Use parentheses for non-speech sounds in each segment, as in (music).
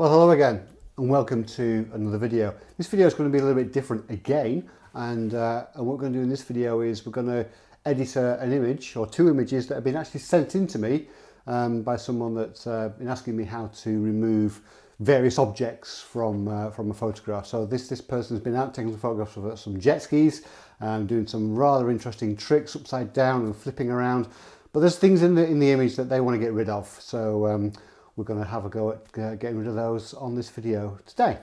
Well, hello again and welcome to another video. This video is going to be a little bit different again and, uh, and what we're going to do in this video is we're going to edit a, an image or two images that have been actually sent in to me um, by someone that's uh, been asking me how to remove various objects from uh, from a photograph. So this this person's been out taking some photographs of some jet skis, um, doing some rather interesting tricks upside down and flipping around. But there's things in the in the image that they want to get rid of. So um, we're going to have a go at uh, getting rid of those on this video today.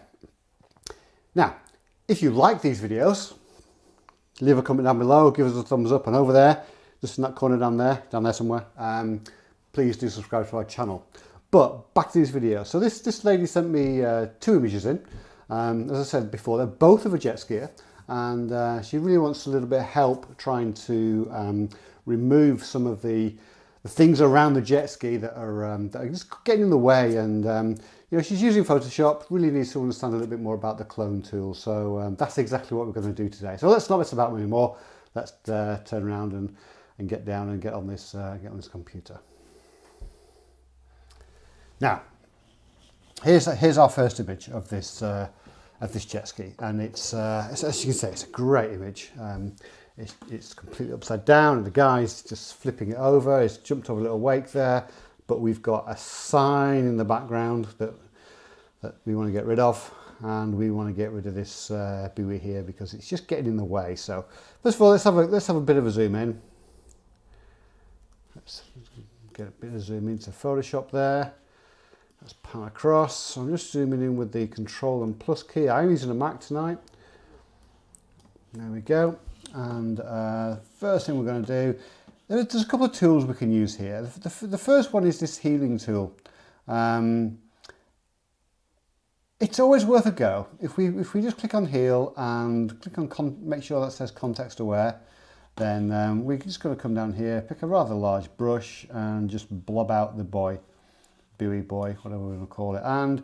Now, if you like these videos, leave a comment down below, give us a thumbs up and over there, just in that corner down there, down there somewhere, um, please do subscribe to our channel. But back to this video. So this, this lady sent me uh, two images in. Um, as I said before, they're both of a jet skier and uh, she really wants a little bit of help trying to um, remove some of the the things around the jet ski that are, um, that are just getting in the way. And um, you know she's using Photoshop really needs to understand a little bit more about the clone tool. So um, that's exactly what we're going to do today. So let's not mess about anymore let's uh, turn around and, and get down and get on this uh, get on this computer. Now here's here's our first image of this uh, of this jet ski. And it's, uh, as you can say it's a great image. Um, it's, it's completely upside down and the guy's just flipping it over. It's jumped over a little wake there, but we've got a sign in the background that, that we want to get rid of and we want to get rid of this uh, buoy here because it's just getting in the way. So first of all, let's have a, let's have a bit of a zoom in. Let's get a bit of a zoom into Photoshop there. Let's pan across. So I'm just zooming in with the Control and Plus key. I'm using a Mac tonight. There we go and uh, first thing we're going to do there's a couple of tools we can use here. The, the, the first one is this healing tool. Um, it's always worth a go. If we if we just click on heal and click on make sure that says context aware then um, we're just going to come down here pick a rather large brush and just blob out the boy buoy boy whatever we want to call it. And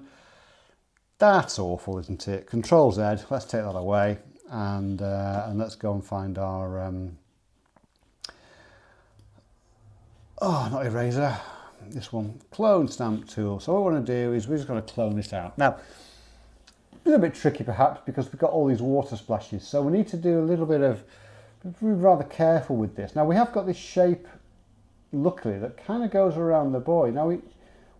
that's awful isn't it? Control Z let's take that away and uh, and let's go and find our um, oh not eraser. This one clone stamp tool. So what we want to do is we're just going to clone this out. Now a little bit tricky perhaps because we've got all these water splashes so we need to do a little bit of be rather careful with this. Now we have got this shape luckily that kind of goes around the buoy. Now we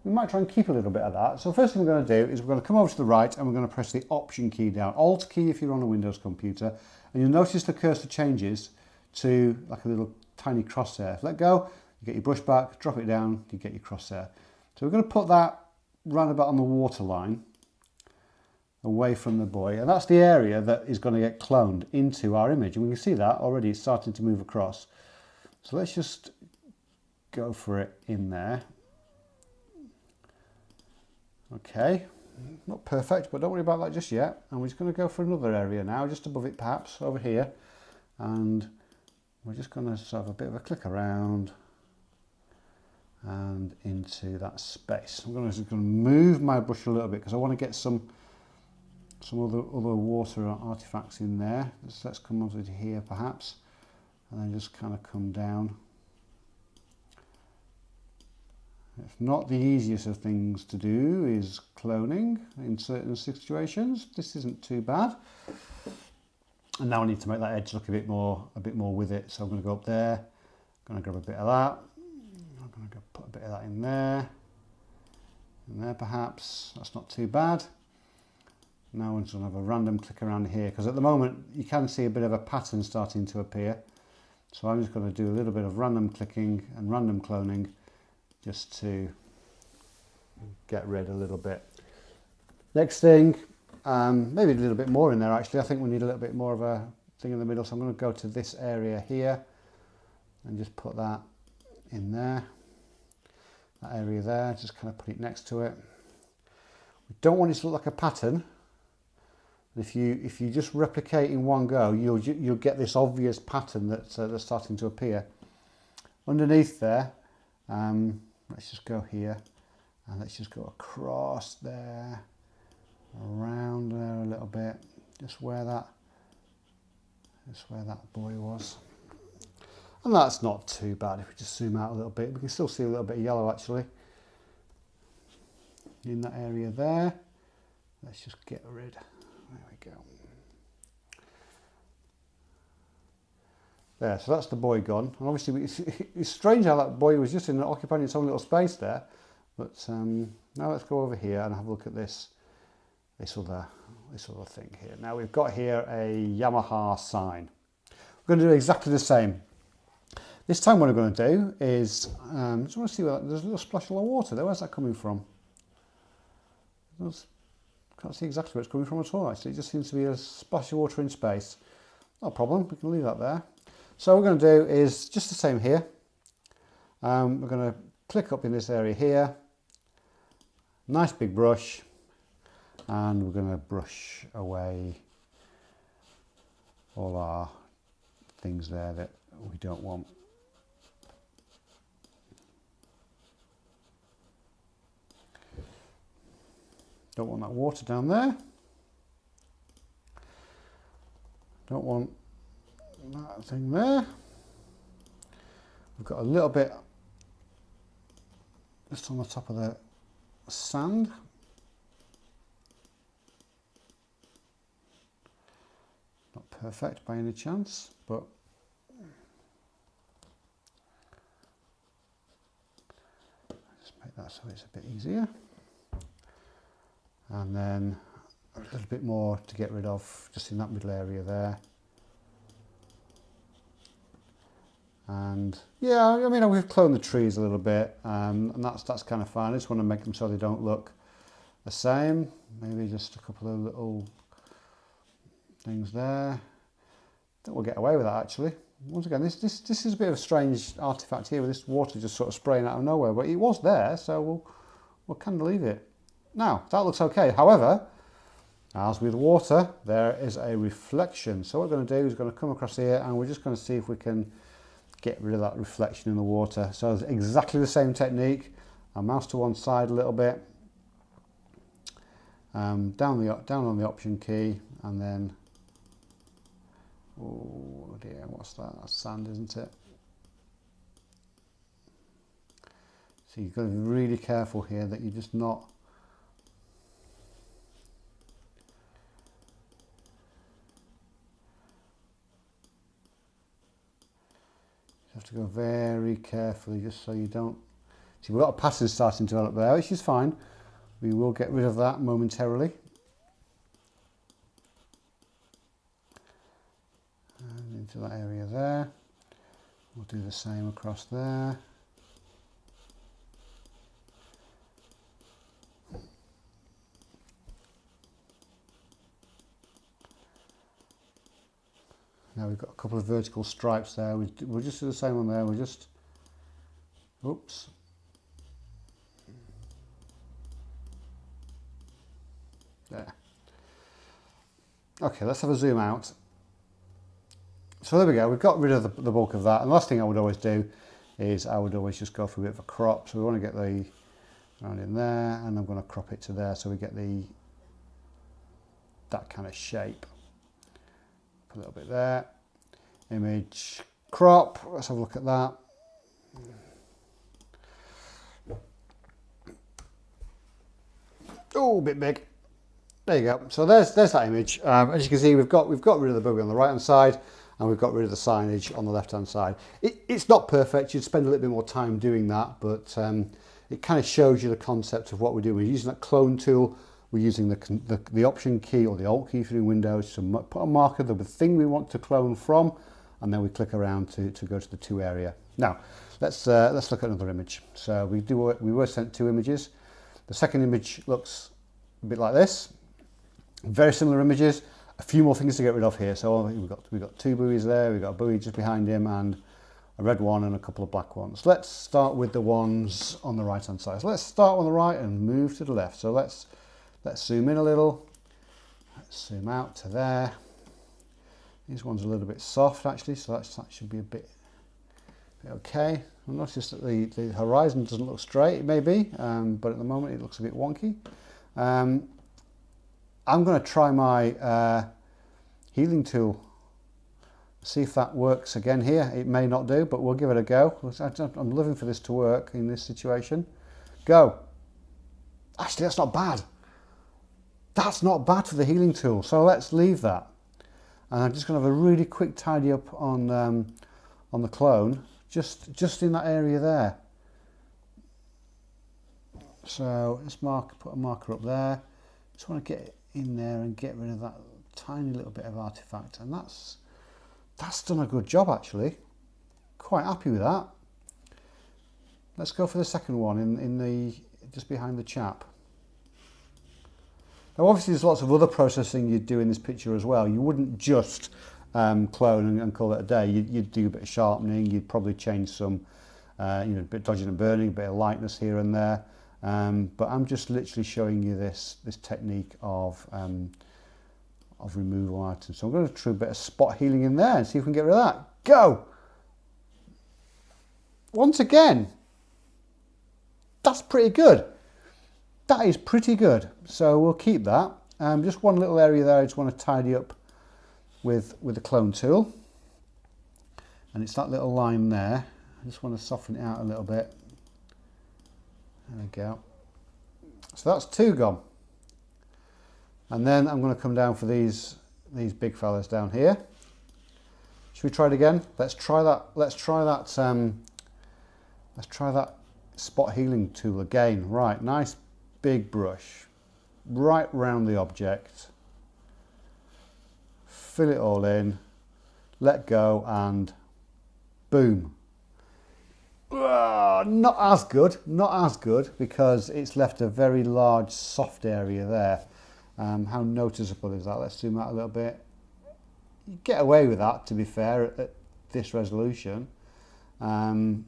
we might try and keep a little bit of that. So first thing we're going to do is we're going to come over to the right and we're going to press the Option key down. Alt key if you're on a Windows computer. And you'll notice the cursor changes to like a little tiny crosshair. Let go, you get your brush back, drop it down, you get your crosshair. So we're going to put that round about on the water line away from the buoy and that's the area that is going to get cloned into our image and we can see that already starting to move across so let's just go for it in there Okay, not perfect, but don't worry about that just yet. And we're just going to go for another area now, just above it perhaps, over here. And we're just going to have a bit of a click around and into that space. I'm going to, just going to move my brush a little bit because I want to get some some other other water artifacts in there. Let's, let's come over to here perhaps, and then just kind of come down If not the easiest of things to do is cloning in certain situations. This isn't too bad. And now I need to make that edge look a bit more a bit more with it. So I'm going to go up there. I'm going to grab a bit of that. I'm going to go put a bit of that in there. In there perhaps. That's not too bad. Now I'm just going to have a random click around here because at the moment you can see a bit of a pattern starting to appear. So I'm just going to do a little bit of random clicking and random cloning just to get rid a little bit. Next thing, um, maybe a little bit more in there actually. I think we need a little bit more of a thing in the middle. So I'm going to go to this area here and just put that in there. That area there, just kind of put it next to it. We don't want it to look like a pattern. If you if you just replicate in one go, you'll you'll get this obvious pattern that's uh, that's starting to appear. Underneath there, um, let's just go here and let's just go across there around there a little bit just where that just where that buoy was and that's not too bad if we just zoom out a little bit we can still see a little bit of yellow actually in that area there let's just get rid. There we go. There, so that's the buoy gone. And obviously, (laughs) it's, it's strange how that buoy was just in occupying its own little space there. But um, now let's go over here and have a look at this, this other, this other thing here. Now we've got here a Yamaha sign. We're going to do exactly the same. This time what I'm going to do is, um, just want to see where there's a little splash of water there. Where's that coming from? There's, can't see exactly where it's coming from at all actually. It just seems to be a splash of water in space. No problem, we can leave that there. So what we're going to do is just the same here. Um, we're going to click up in this area here. Nice big brush. And we're going to brush away all our things there that we don't want. Don't want that water down there. Don't want that thing there. We've got a little bit just on the top of the sand. Not perfect by any chance, but just make that so it's a bit easier and then a little bit more to get rid of just in that middle area there and yeah I mean we've cloned the trees a little bit um, and that's that's kind of fine I just want to make them so they don't look the same maybe just a couple of little things there I think we'll get away with that actually once again this this this is a bit of a strange artifact here with this water just sort of spraying out of nowhere but it was there so we'll we'll kind of leave it now, that looks okay. However, as with water, there is a reflection. So what we're going to do is going to come across here and we're just going to see if we can get rid of that reflection in the water. So it's exactly the same technique. I mouse to one side a little bit, um, down the down on the option key, and then oh dear, what's that? That's sand, isn't it? So you've got to be really careful here that you're just not You have to go very carefully just so you don't... See, we've got a pattern starting to develop there, which is fine. We will get rid of that momentarily. And into that area there. We'll do the same across there. Got a couple of vertical stripes there. We, we'll just do the same one there. We'll just, oops. There. Okay, let's have a zoom out. So there we go, we've got rid of the, the bulk of that. And the last thing I would always do is I would always just go for a bit of a crop. So we want to get the around in there and I'm going to crop it to there so we get the that kind of shape Put a little bit there. Image crop, let's have a look at that. Oh, a bit big. There you go. So there's there's that image. Um, as you can see, we've got we've got rid of the buggy on the right hand side, and we've got rid of the signage on the left hand side. It, it's not perfect. You'd spend a little bit more time doing that, but um, it kind of shows you the concept of what we're doing. We're using that clone tool we're using the, the, the option key or the alt key through Windows to put a marker of the thing we want to clone from and then we click around to, to go to the two area. Now, let's, uh, let's look at another image. So we, do, we were sent two images. The second image looks a bit like this. Very similar images. A few more things to get rid of here. So we've got, we've got two buoys there. We've got a buoy just behind him and a red one and a couple of black ones. Let's start with the ones on the right hand side. So let's start on the right and move to the left. So let's, let's zoom in a little. Let's zoom out to there. This one's a little bit soft actually, so that should be a bit, bit okay. I noticed that the, the horizon doesn't look straight, it may be, um, but at the moment it looks a bit wonky. Um, I'm going to try my uh, healing tool, see if that works again here. It may not do, but we'll give it a go. I'm living for this to work in this situation. Go. Actually, that's not bad. that's not bad for the healing tool. So let's leave that. And I'm just going to have a really quick tidy up on um, on the clone, just just in that area there. So let's mark, put a marker up there. Just want to get in there and get rid of that tiny little bit of artifact, and that's that's done a good job actually. Quite happy with that. Let's go for the second one in in the just behind the chap. Now obviously there's lots of other processing you'd do in this picture as well. You wouldn't just um, clone and, and, call it a day. You'd, you'd, do a bit of sharpening, you'd probably change some, uh, you know, a bit of dodging and burning, a bit of lightness here and there. Um, but I'm just literally showing you this, this technique of, um, of removal items. So I'm going to try a bit of spot healing in there and see if we can get rid of that. Go! Once again, that's pretty good that is pretty good. So we'll keep that. Um, just one little area there I just want to tidy up with, with the clone tool. And it's that little line there. I just want to soften it out a little bit. There we go. So that's two gone. And then I'm going to come down for these these big fellas down here. Should we try it again? Let's try that. Let's try that. Um, let's try that spot healing tool again. Right, nice big brush right round the object, fill it all in, let go and boom. Uh, not as good, not as good because it's left a very large soft area there. Um, how noticeable is that? Let's zoom out a little bit. You get away with that to be fair at, at this resolution. Um,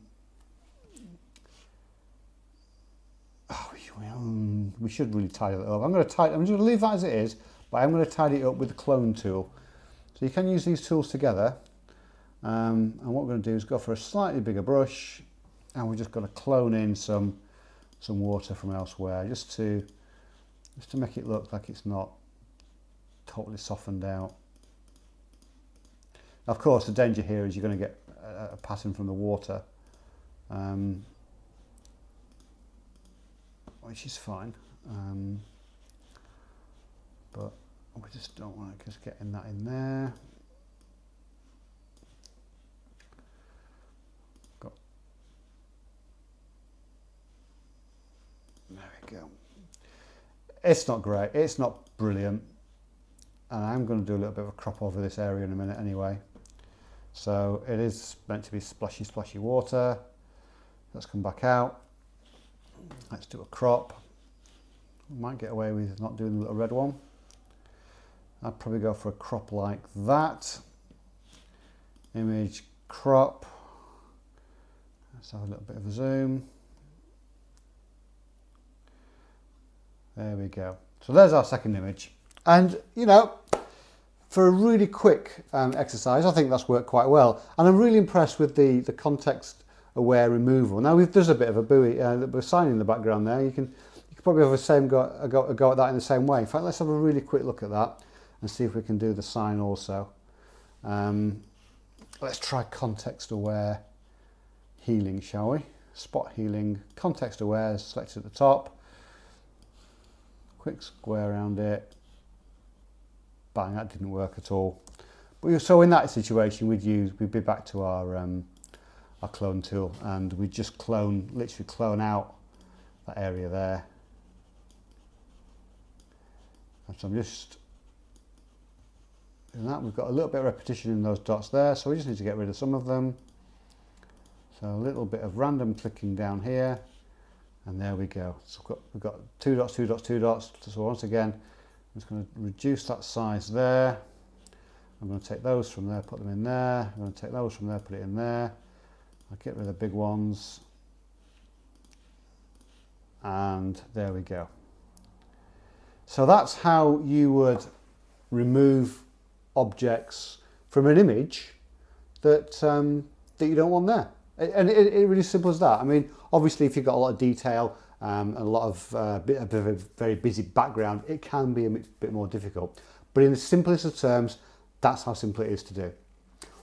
um, we should really tidy that up. I'm going to tidy, I'm just going to leave that as it is, but I'm going to tidy it up with the clone tool. So you can use these tools together. Um, and what we're going to do is go for a slightly bigger brush and we're just going to clone in some some water from elsewhere just to just to make it look like it's not totally softened out. Of course, the danger here is you're going to get a, a pattern from the water. Um, which is fine. Um, but we just don't want to just getting that in there. Got there we go. It's not great. It's not brilliant. And I'm going to do a little bit of a crop over this area in a minute anyway. So it is meant to be splashy, splashy water. Let's come back out. Let's do a crop. Might get away with not doing the little red one. I'd probably go for a crop like that. Image crop. Let's have a little bit of a zoom. There we go. So there's our second image. And, you know, for a really quick um, exercise, I think that's worked quite well. And I'm really impressed with the, the context aware removal. Now we've there's a bit of a buoy, uh, a sign in the background there. You can you can probably have the same go, a go, a go at that in the same way. In fact, let's have a really quick look at that and see if we can do the sign also. Um, let's try context aware healing, shall we? Spot healing, context aware, is selected at the top. Quick square around it. Bang, that didn't work at all. But so in that situation, we'd use, we'd be back to our um, our clone tool and we just clone, literally clone out that area there. And so I'm just doing that. We've got a little bit of repetition in those dots there, so we just need to get rid of some of them. So a little bit of random clicking down here, and there we go. So we've got, we've got two dots, two dots, two dots. So once again, I'm just going to reduce that size there. I'm going to take those from there, put them in there. I'm going to take those from there, put it in there. I'll get rid of the big ones. And there we go. So that's how you would remove objects from an image that, um, that you don't want there. And it, it really simple as that. I mean, obviously, if you've got a lot of detail um, and a lot of uh, bit, a bit of a very busy background, it can be a bit more difficult. But in the simplest of terms, that's how simple it is to do.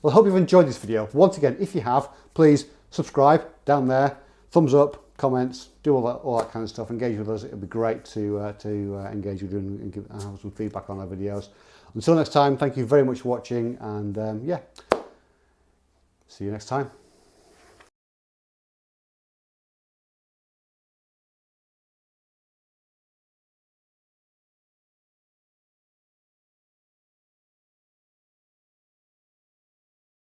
Well, I hope you've enjoyed this video. Once again, if you have, please subscribe down there, thumbs up, comments, do all that, all that kind of stuff. Engage with us. It'd be great to uh, to uh, engage with you and, give, and have some feedback on our videos. Until next time, thank you very much for watching, and um, yeah, see you next time.